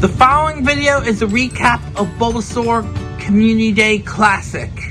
The following video is a recap of Bulbasaur Community Day Classic.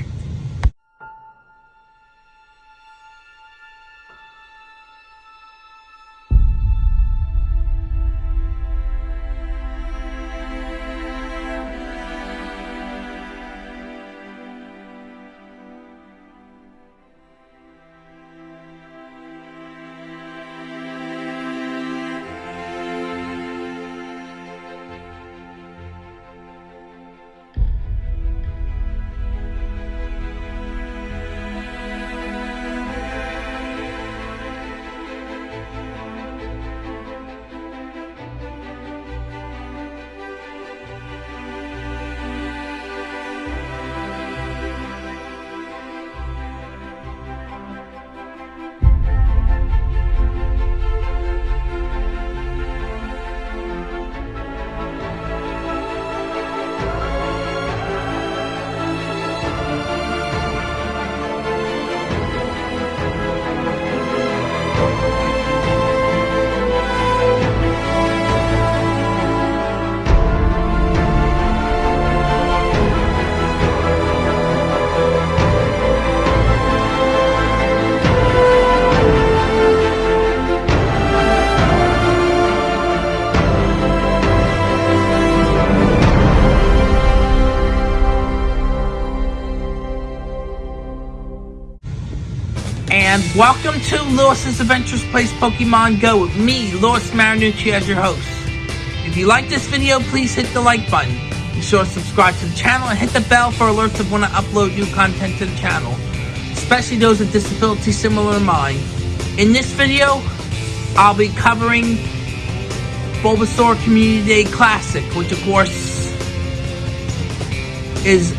And welcome to Lewis's Adventures Place Pokemon Go with me, Lewis Marinucci, as your host. If you like this video, please hit the like button. Be sure to subscribe to the channel and hit the bell for alerts of when I upload new content to the channel, especially those with disabilities similar to mine. In this video, I'll be covering Bulbasaur Community Day Classic, which of course is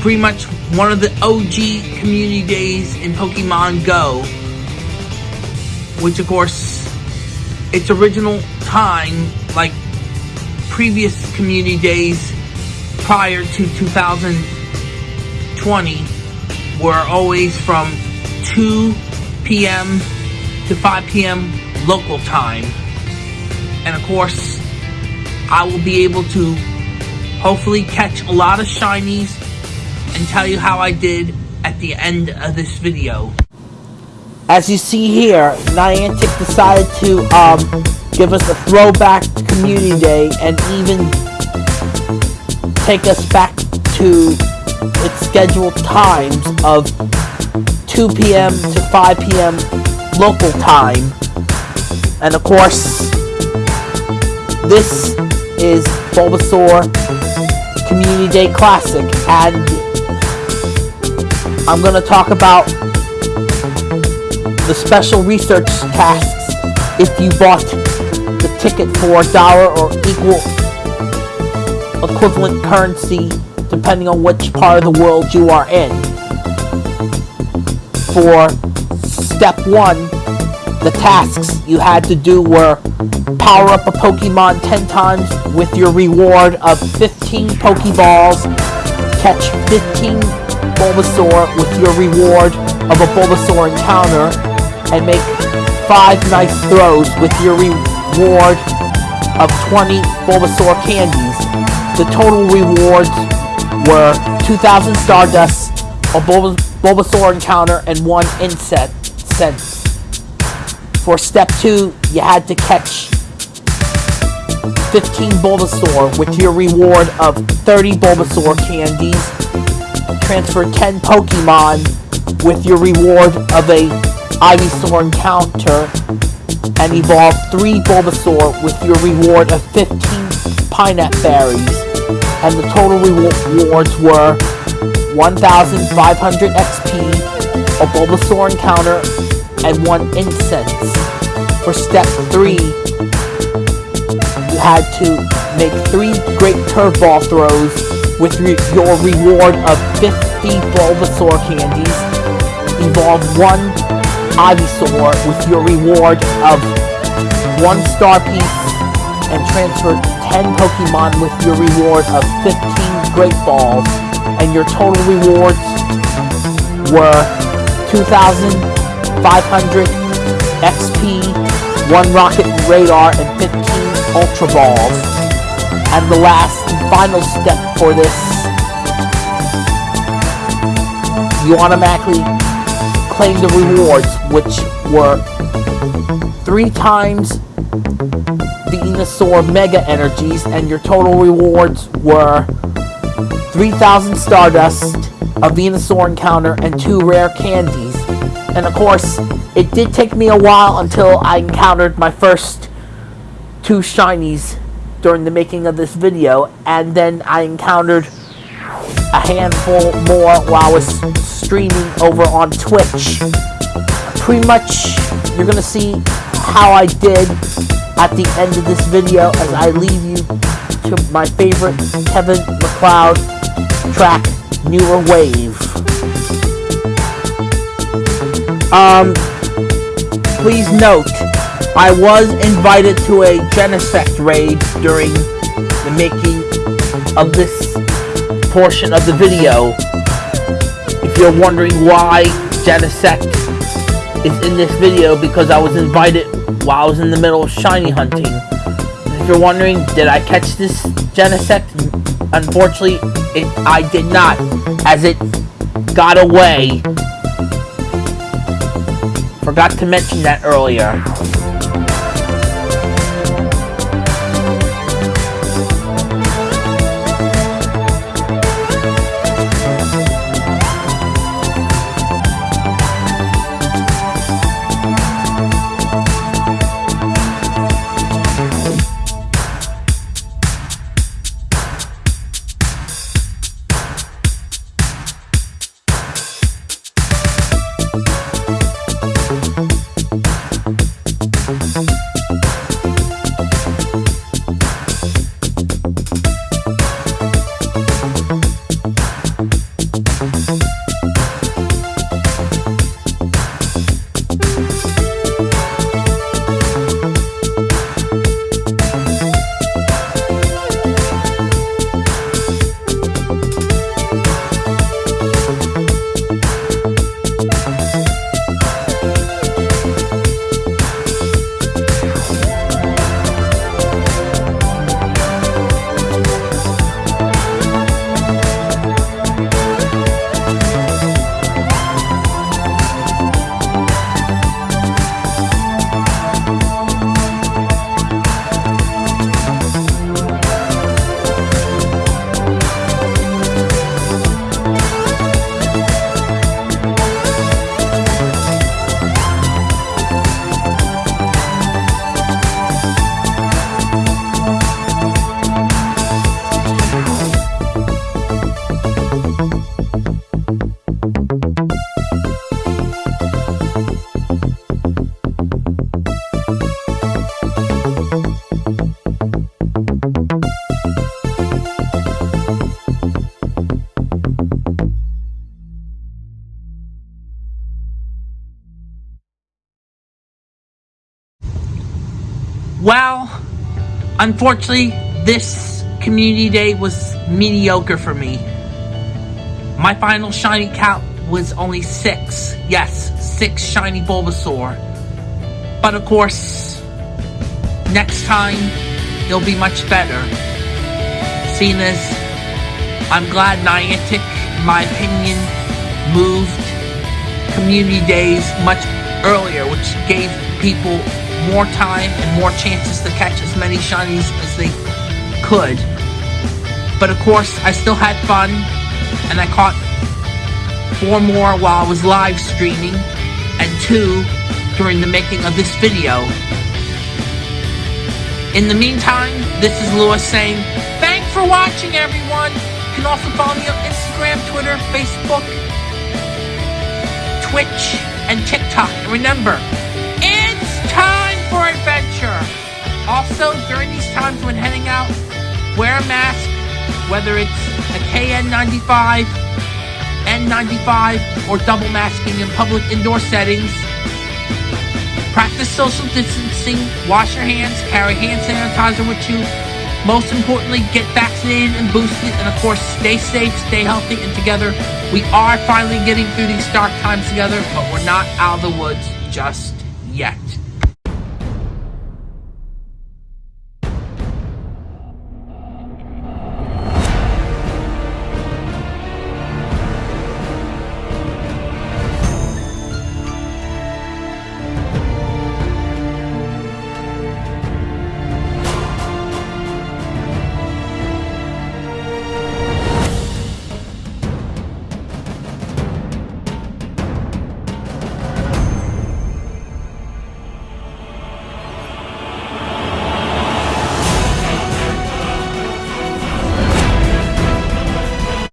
pretty much one of the OG community days in Pokemon Go. Which, of course, its original time, like previous community days prior to 2020, were always from 2 p.m. to 5 p.m. local time. And of course, I will be able to hopefully catch a lot of shinies and tell you how I did at the end of this video. As you see here, Niantic decided to um, give us a throwback Community Day and even take us back to its scheduled times of 2 p.m. to 5 p.m. local time. And of course, this is Bulbasaur Community Day Classic and I'm going to talk about the special research tasks if you bought the ticket for a dollar or equal equivalent currency depending on which part of the world you are in. For step one, the tasks you had to do were power up a Pokemon 10 times with your reward of 15 Pokeballs, catch 15 Bulbasaur with your reward of a Bulbasaur encounter and make 5 nice throws with your reward of 20 Bulbasaur candies. The total rewards were 2,000 Stardust, a Bulbasaur encounter, and 1 incense. For step 2, you had to catch 15 Bulbasaur with your reward of 30 Bulbasaur candies transfer 10 Pokemon with your reward of a Ivysaur encounter and evolve 3 Bulbasaur with your reward of 15 Pineapple Berries. And the total rewards were 1,500 XP, a Bulbasaur encounter, and 1 incense. For step 3, you had to make 3 Great Curve Ball throws with re your reward of 50 Bulbasaur candies. Evolve one Ivysaur with your reward of one star piece and transfer 10 Pokemon with your reward of 15 Great Balls. And your total rewards were 2,500 XP, 1 Rocket Radar, and 15 Ultra Balls. And the last and final step for this, you automatically claim the rewards, which were three times the Venusaur Mega Energies, and your total rewards were 3,000 Stardust, a Venusaur encounter, and two rare candies. And of course, it did take me a while until I encountered my first two shinies during the making of this video, and then I encountered a handful more while I was streaming over on Twitch. Pretty much, you're gonna see how I did at the end of this video as I leave you to my favorite Kevin MacLeod track, Newer Wave. Um, please note, I was invited to a Genesect raid during the making of this portion of the video. If you're wondering why Genesect is in this video, because I was invited while I was in the middle of shiny hunting. If you're wondering, did I catch this Genesect? Unfortunately, it, I did not, as it got away. Forgot to mention that earlier. Well, unfortunately, this community day was mediocre for me. My final shiny count was only six. Yes, six shiny Bulbasaur. But of course, next time, it'll be much better. Seeing as I'm glad Niantic, in my opinion, moved community days much earlier, which gave people more time and more chances to catch as many shinies as they could. But of course, I still had fun, and I caught four more while I was live streaming, and two during the making of this video. In the meantime, this is Lewis saying, thanks for watching everyone! You can also follow me on Instagram, Twitter, Facebook, Twitch, and TikTok. And remember! For adventure. Also, during these times when heading out, wear a mask, whether it's a KN95, N95, or double masking in public indoor settings. Practice social distancing, wash your hands, carry hand sanitizer with you. Most importantly, get vaccinated and boosted, and of course, stay safe, stay healthy, and together. We are finally getting through these dark times together, but we're not out of the woods just yet.